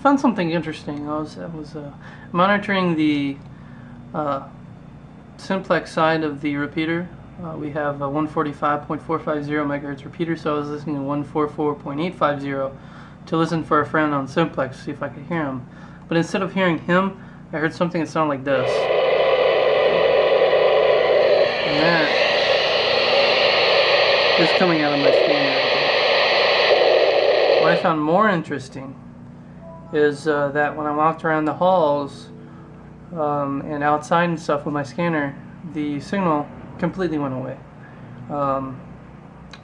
found something interesting. I was I was uh, monitoring the uh, simplex side of the repeater. Uh, we have a 145.450 megahertz repeater, so I was listening to 144.850 to listen for a friend on simplex to see if I could hear him. But instead of hearing him, I heard something that sounded like this. And that is coming out of my scanner. What I found more interesting is uh, that when I walked around the halls um, and outside and stuff with my scanner, the signal completely went away. Um,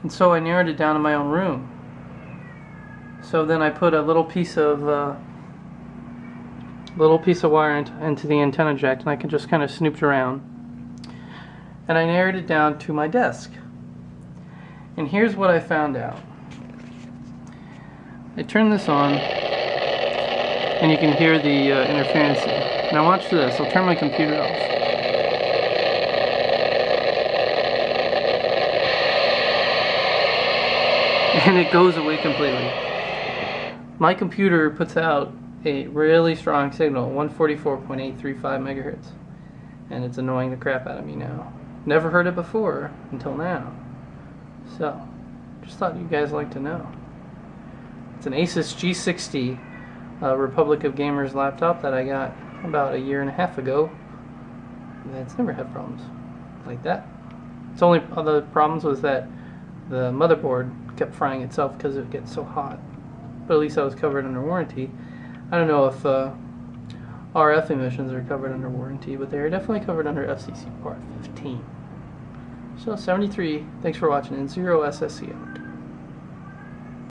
and so I narrowed it down to my own room. So then I put a little piece of uh, little piece of wire into, into the antenna jack, and I can just kind of snooped around. And I narrowed it down to my desk. And here's what I found out. I turn this on, and you can hear the uh, interference. Now watch this. I'll turn my computer off. And it goes away completely. My computer puts out a really strong signal, 144.835 megahertz. And it's annoying the crap out of me now. Never heard it before until now. So, just thought you guys like to know. It's an Asus G60 uh, Republic of Gamers laptop that I got about a year and a half ago. It's never had problems like that. Its only other problems was that the motherboard kept frying itself because it gets so hot. But at least I was covered under warranty. I don't know if uh, RF emissions are covered under warranty, but they are definitely covered under FCC Part 15. So 73, thanks for watching, and 0SSC out.